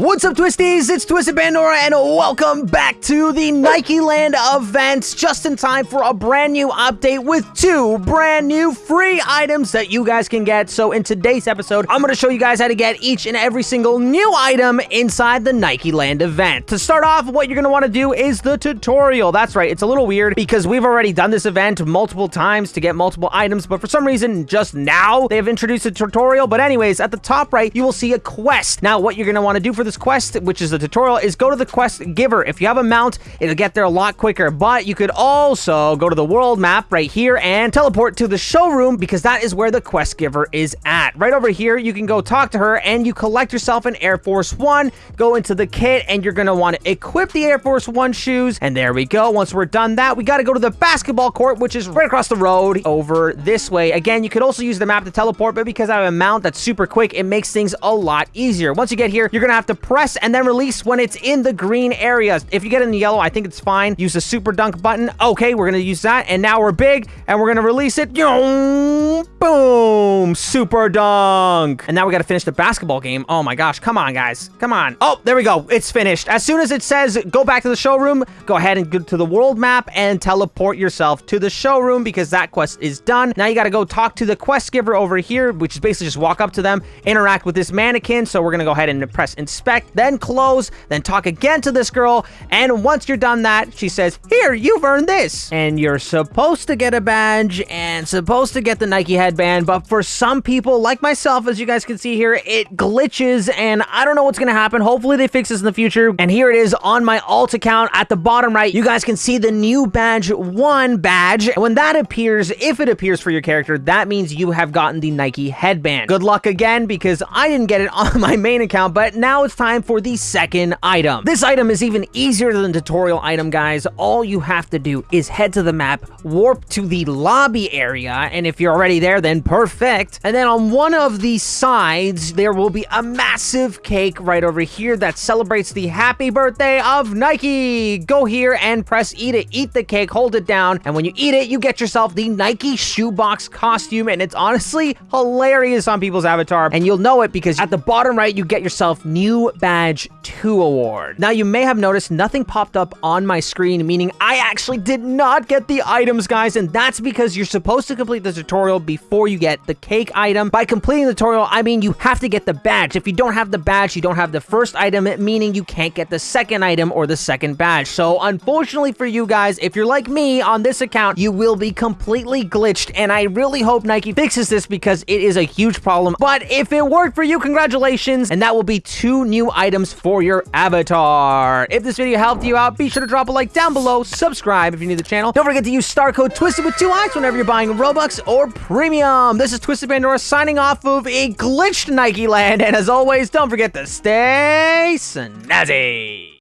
What's up, Twisties? It's Twisted Pandora, and welcome back to the Nike Land events, just in time for a brand new update with two brand new free items that you guys can get. So, in today's episode, I'm going to show you guys how to get each and every single new item inside the Nike Land event. To start off, what you're going to want to do is the tutorial. That's right, it's a little weird because we've already done this event multiple times to get multiple items, but for some reason, just now, they have introduced a tutorial. But, anyways, at the top right, you will see a quest. Now, what you're going to want to do for this quest, which is the tutorial, is go to the quest giver. If you have a mount, it'll get there a lot quicker. But you could also go to the world map right here and teleport to the showroom because that is where the quest giver is at. Right over here, you can go talk to her and you collect yourself an Air Force One, go into the kit, and you're going to want to equip the Air Force One shoes. And there we go. Once we're done that, we got to go to the basketball court, which is right across the road over this way. Again, you could also use the map to teleport, but because I have a mount that's super quick, it makes things a lot easier. Once you get here, you're going to have to press and then release when it's in the green areas. If you get in the yellow, I think it's fine. Use the super dunk button. Okay, we're going to use that. And now we're big and we're going to release it. Boom. Super dunk. And now we got to finish the basketball game. Oh my gosh. Come on, guys. Come on. Oh, there we go. It's finished. As soon as it says go back to the showroom, go ahead and go to the world map and teleport yourself to the showroom because that quest is done. Now you got to go talk to the quest giver over here, which is basically just walk up to them, interact with this mannequin. So we're going to go ahead and press inspect, then close, then talk again to this girl. And once you're done that, she says, here, you've earned this. And you're supposed to get a badge and supposed to get the Nike headband. But for some people like myself, as you guys can see here, it glitches and I don't know what's going to happen. Hopefully they fix this in the future. And here it is on my alt account at the bottom right. You guys can see the new badge one badge. And when that appears, if it appears for your character, that means you have gotten the Nike headband. Good luck again because I didn't get it on my main account, but now it's time for the second item. This item is even easier than the tutorial item, guys. All you have to do is head to the map, warp to the lobby area, and if you're already there, then perfect. And then on one of the sides, there will be a massive cake right over here that celebrates the happy birthday of Nike. Go here and press E to Eat the cake, hold it down, and when you eat it, you get yourself the Nike shoebox costume, and it's honestly hilarious on people's avatar, and you'll know it because at the bottom right, you get yourself new badge 2 award. Now, you may have noticed nothing popped up on my screen, meaning I actually did not get the items, guys, and that's because you're supposed to complete the tutorial before you get the cake item. By completing the tutorial, I mean you have to get the badge. If you don't have the badge, you don't have the first item, meaning you can't get the second item or the second badge. So, unfortunately for you guys, if you're like me on this account, you will be completely glitched, and I really hope Nike fixes this because it is a huge problem. But if it worked for you, congratulations, and that will be two new items for your avatar. If this video helped you out, be sure to drop a like down below, subscribe if you're new to the channel. Don't forget to use star code TWISTED with two eyes whenever you're buying Robux or Premium. This is Twisted Pandora signing off of a glitched Nike land, and as always, don't forget to stay snazzy.